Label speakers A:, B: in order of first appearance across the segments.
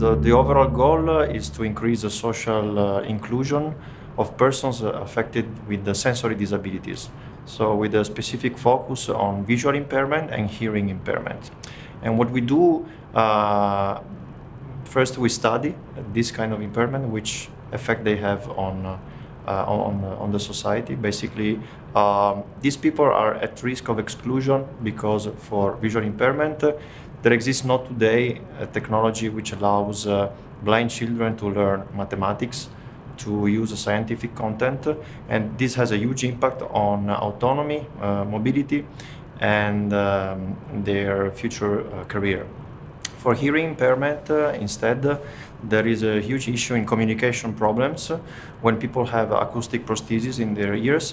A: the, the overall goal is to increase the social uh, inclusion of persons affected with the sensory disabilities. So with a specific focus on visual impairment and hearing impairment. And what we do, uh, first we study this kind of impairment, which effect they have on uh, uh, on, on the society. Basically, um, these people are at risk of exclusion because for visual impairment, uh, there exists not today a technology which allows uh, blind children to learn mathematics, to use scientific content, and this has a huge impact on autonomy, uh, mobility, and um, their future uh, career. For hearing impairment, uh, instead, there is a huge issue in communication problems. When people have acoustic prosthesis in their ears,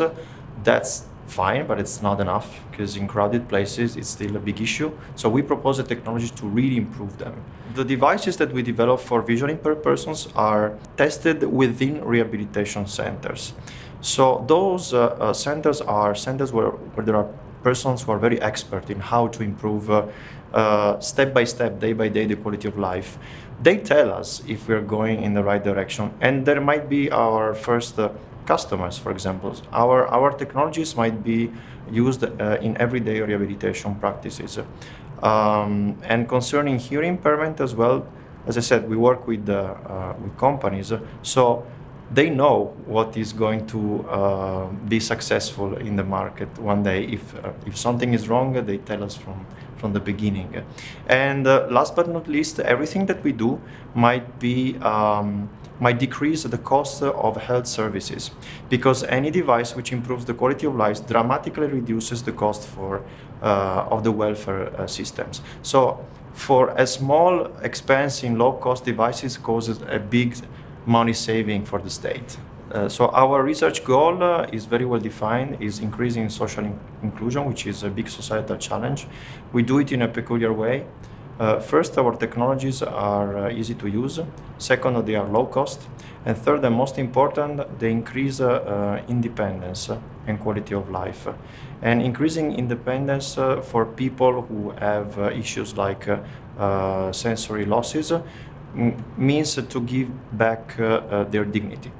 A: that's fine, but it's not enough because in crowded places it's still a big issue. So we propose a technology to really improve them. The devices that we develop for visually impaired persons are tested within rehabilitation centers. So those uh, uh, centers are centers where, where there are persons who are very expert in how to improve uh, uh, step by step, day by day, the quality of life. They tell us if we're going in the right direction. And there might be our first uh, customers, for example. Our, our technologies might be used uh, in everyday rehabilitation practices. Um, and concerning hearing impairment as well, as I said, we work with, uh, with companies. So they know what is going to uh, be successful in the market one day. If, uh, if something is wrong, they tell us from, from the beginning. And uh, last but not least, everything that we do might be um, might decrease the cost of health services because any device which improves the quality of life dramatically reduces the cost for uh, of the welfare uh, systems. So for a small expense in low-cost devices causes a big money saving for the state. Uh, so our research goal uh, is very well defined, is increasing social in inclusion, which is a big societal challenge. We do it in a peculiar way. Uh, first, our technologies are uh, easy to use. Second, they are low cost. And third, and most important, they increase uh, uh, independence and quality of life. And increasing independence for people who have issues like sensory losses means to give back uh, uh, their dignity.